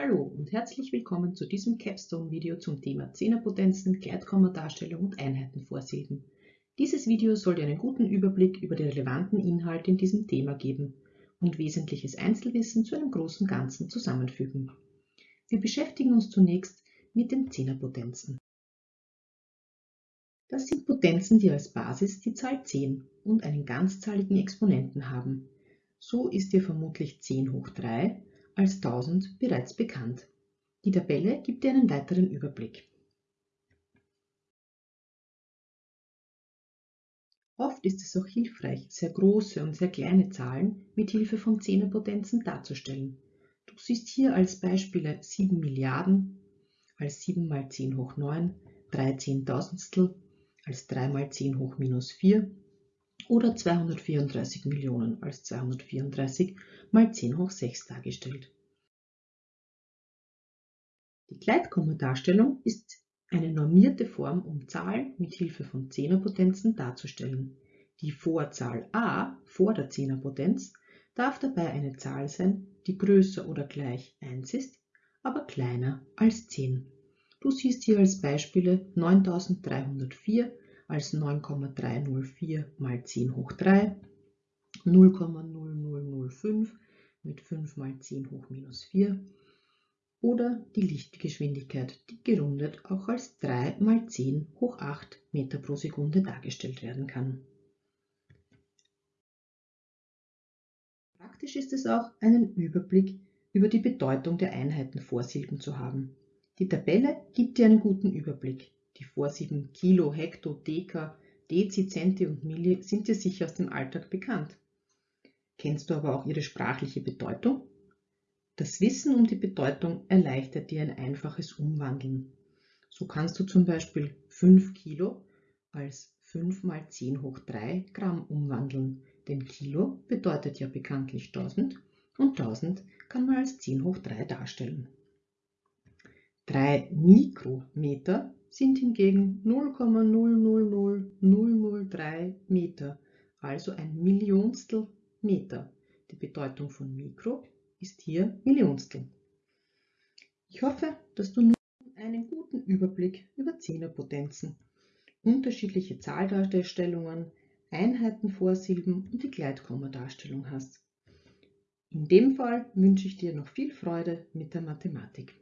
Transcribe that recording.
Hallo und herzlich willkommen zu diesem Capstone-Video zum Thema Zehnerpotenzen, Gleitkommadarstellung und Einheitenvorsilben. Dieses Video soll dir einen guten Überblick über die relevanten Inhalte in diesem Thema geben und wesentliches Einzelwissen zu einem großen Ganzen zusammenfügen. Wir beschäftigen uns zunächst mit den Zehnerpotenzen. Das sind Potenzen, die als Basis die Zahl 10 und einen ganzzahligen Exponenten haben. So ist dir vermutlich 10 hoch 3 als 1000 bereits bekannt. Die Tabelle gibt dir einen weiteren Überblick. Oft ist es auch hilfreich, sehr große und sehr kleine Zahlen mit Hilfe von Zehnerpotenzen darzustellen. Du siehst hier als Beispiele 7 Milliarden als 7 mal 10 hoch 9, 3 Zehntausendstel als 3 mal 10 hoch minus 4 oder 234 Millionen als 234 mal 10 hoch 6 dargestellt. Die Gleitkommadarstellung ist eine normierte Form, um Zahlen mit Hilfe von Zehnerpotenzen darzustellen. Die Vorzahl a vor der Zehnerpotenz darf dabei eine Zahl sein, die größer oder gleich 1 ist, aber kleiner als 10. Du siehst hier als Beispiele 9304 als 9,304 mal 10 hoch 3, 0,0005 mit 5 mal 10 hoch minus 4 oder die Lichtgeschwindigkeit, die gerundet auch als 3 mal 10 hoch 8 Meter pro Sekunde dargestellt werden kann. Praktisch ist es auch, einen Überblick über die Bedeutung der Einheitenvorsilben zu haben. Die Tabelle gibt dir einen guten Überblick. Die Vorsilben Kilo, Hekto, Deka, Dezi, Centi und Milli sind dir sicher aus dem Alltag bekannt. Kennst du aber auch ihre sprachliche Bedeutung? Das Wissen um die Bedeutung erleichtert dir ein einfaches Umwandeln. So kannst du zum Beispiel 5 Kilo als 5 mal 10 hoch 3 Gramm umwandeln, denn Kilo bedeutet ja bekanntlich 1000 und 1000 kann man als 10 hoch 3 darstellen. 3 Mikrometer sind hingegen 0,000003 Meter, also ein Millionstel Meter. Die Bedeutung von Mikro ist hier Millionstel. Ich hoffe, dass du nun einen guten Überblick über Zehnerpotenzen, unterschiedliche Zahldarstellungen, Einheitenvorsilben und die Gleitkommadarstellung hast. In dem Fall wünsche ich dir noch viel Freude mit der Mathematik.